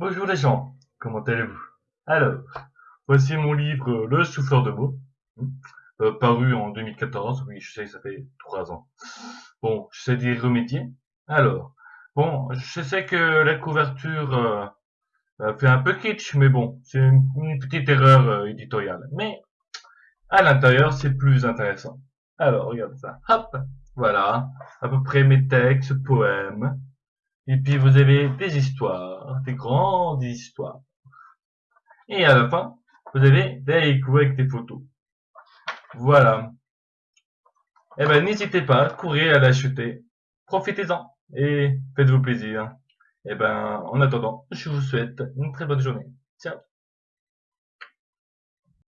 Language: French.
Bonjour les gens, comment allez-vous? Alors, voici mon livre Le souffleur de mots, euh, paru en 2014, oui je sais ça fait trois ans. Bon, j'essaie d'y remédier. Alors, bon, je sais que la couverture euh, euh, fait un peu kitsch, mais bon, c'est une, petite erreur éditoriale. Mais, à l'intérieur, c'est plus intéressant. Alors, regarde ça, hop, voilà, à peu près mes textes, poèmes, et puis vous avez des histoires, des grandes histoires. Et à la fin, vous avez des coups avec des photos. Voilà. Eh ben, n'hésitez pas, courez à l'acheter. Profitez-en et faites-vous plaisir. Eh ben, en attendant, je vous souhaite une très bonne journée. Ciao